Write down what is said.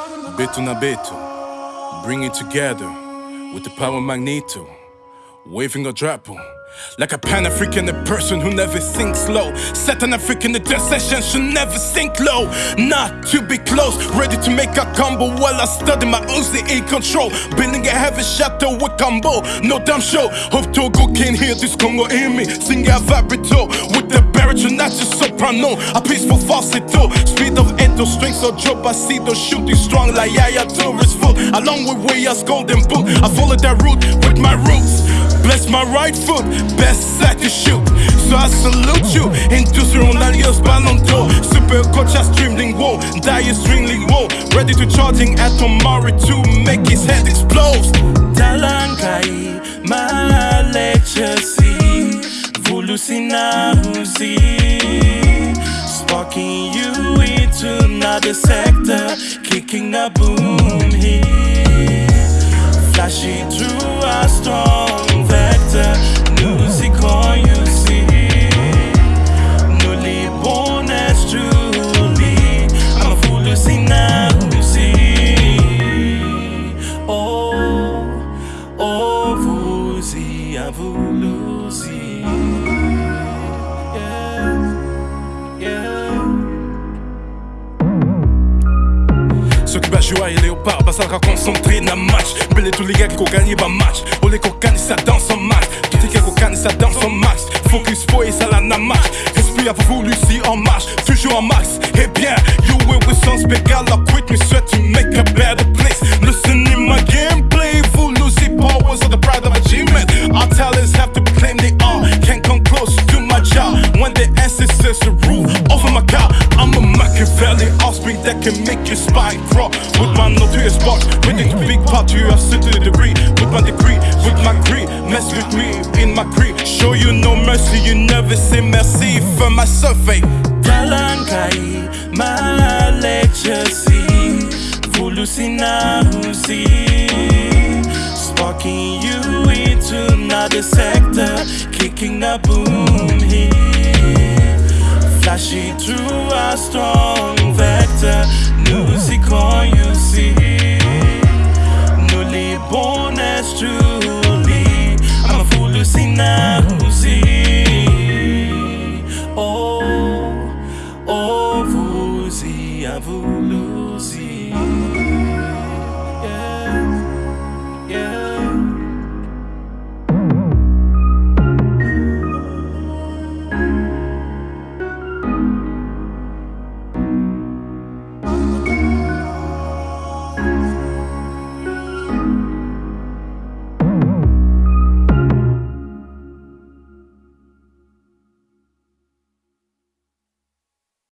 Beto na beto, bring it together with the power magneto, waving a drapo. Like a Pan African, a person who never thinks low. Set an African, the session should never sink low. Not to be close, ready to make a combo while I study my in control. Building a heavy shadow with combo, no damn show. Hope Togo can hear this Congo in me. Sing a vibrato with the baritone, not just soprano. A peaceful falsetto, speed of eto, strings or drop. I see those shooting strong like Yaya Touré's foot. Along with way as golden book, I follow that route with my roots. Bless my right foot, best set to shoot. So I salute you. Industrial alias Ballon d'Or. Super coach, I streaming whoa. Dire streaming whoa. Ready to charging at tomorrow to make his head explode. Talangai, my legacy. Vulusina Huzi. Sector. Kicking a boom here. Flashing through a strong vector. Music on you see. Newly born as truly. I'm a fool to see now. Oh, oh, Vuzi, a Vuluzi. Yeah, Jouer et léopard, le concentré dans match. Belé tous les gars qui ont gagné bah match. Les cocaines ça danse en max. Tous les gars qui ça danse en max. Focus boy ça la namax. Respire à vous Lucie en marche, toujours en max. Eh bien, you will with some spégal, I quit me sweat to make a better place. Listen in my gameplay, full Lucy powers of the pride of achievement. Our talents have to claim they are. Can't come close to my job when the ancestors rule over my car. I'm a Machiavelli offspring that can make your spine crawl. With my notorious box, with a big pot, you have sit to the degree. My degree, with my greed, mess with me in my creed. Show you no mercy, you never say merci for my survey. Talangai, my legacy. Vulusina Huzi. Sparking you into another sector. Kicking a boom here. Flashing through a strong vector. never lose.